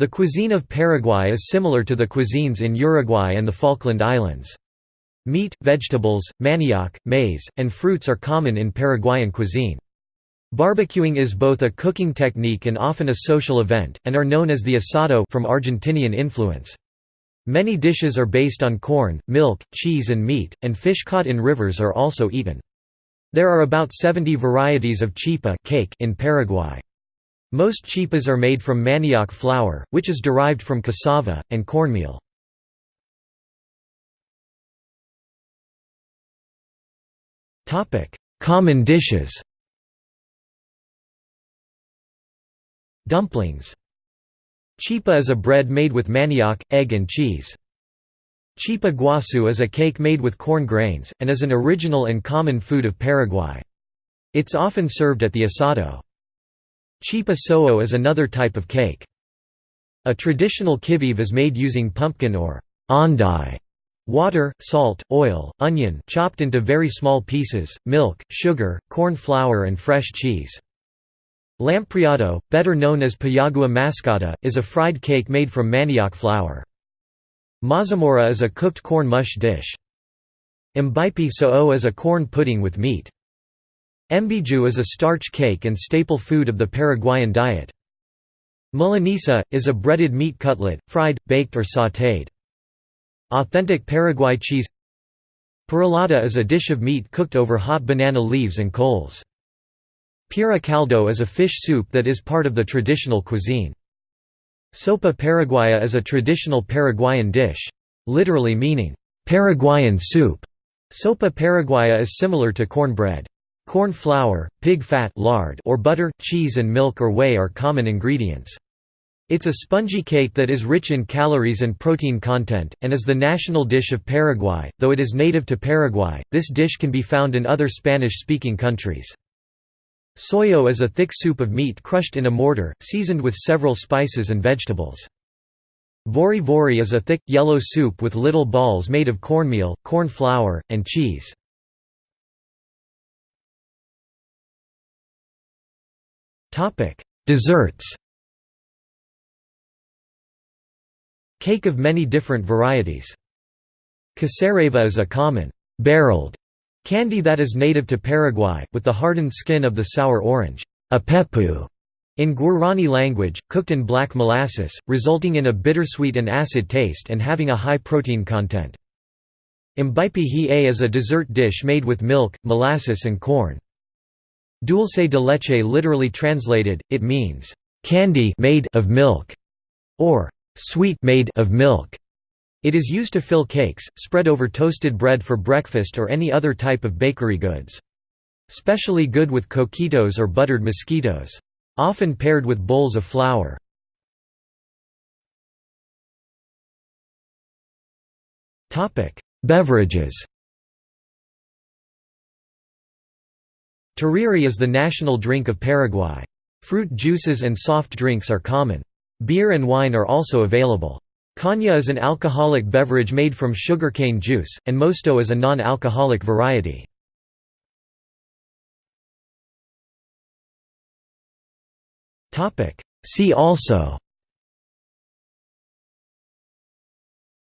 The cuisine of Paraguay is similar to the cuisines in Uruguay and the Falkland Islands. Meat, vegetables, manioc, maize, and fruits are common in Paraguayan cuisine. Barbecuing is both a cooking technique and often a social event, and are known as the asado from Argentinian influence. Many dishes are based on corn, milk, cheese and meat, and fish caught in rivers are also eaten. There are about 70 varieties of chipa cake in Paraguay. Most chipas are made from manioc flour, which is derived from cassava, and cornmeal. Common dishes Dumplings Chipa is a bread made with manioc, egg and cheese. Chipa guasu is a cake made with corn grains, and is an original and common food of Paraguay. It's often served at the asado. Chipa so'o is another type of cake. A traditional kivive is made using pumpkin or andai, water, salt, oil, onion chopped into very small pieces, milk, sugar, corn flour and fresh cheese. Lampreado, better known as payagua mascada, is a fried cake made from manioc flour. Mazamorra is a cooked corn mush dish. Mbaipi so'o is a corn pudding with meat. Mbiju is a starch cake and staple food of the Paraguayan diet. Milanesa, is a breaded meat cutlet, fried, baked or sautéed. Authentic Paraguay cheese Perolada is a dish of meat cooked over hot banana leaves and coals. Pira caldo is a fish soup that is part of the traditional cuisine. Sopa paraguaya is a traditional Paraguayan dish. Literally meaning, Paraguayan soup. Sopa paraguaya is similar to cornbread. Corn flour, pig fat lard or butter, cheese and milk or whey are common ingredients. It's a spongy cake that is rich in calories and protein content, and is the national dish of Paraguay. Though it is native to Paraguay, this dish can be found in other Spanish-speaking countries. Soyo is a thick soup of meat crushed in a mortar, seasoned with several spices and vegetables. Vori vori is a thick, yellow soup with little balls made of cornmeal, corn flour, and cheese. Topic: Desserts. Cake of many different varieties. Cacereva is a common barreled candy that is native to Paraguay, with the hardened skin of the sour orange apepu in Guarani language, cooked in black molasses, resulting in a bittersweet and acid taste and having a high protein content. Mbaipi hi'e is a dessert dish made with milk, molasses and corn. Dulce de leche literally translated, it means, "...candy made of milk", or "...sweet made of milk". It is used to fill cakes, spread over toasted bread for breakfast or any other type of bakery goods. Specially good with coquitos or buttered mosquitos. Often paired with bowls of flour. Beverages Tereré is the national drink of Paraguay. Fruit juices and soft drinks are common. Beer and wine are also available. Caña is an alcoholic beverage made from sugarcane juice, and mosto is a non-alcoholic variety. See also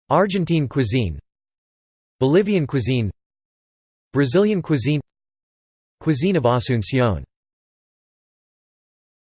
Argentine cuisine Bolivian cuisine Brazilian cuisine Cuisine of Asunción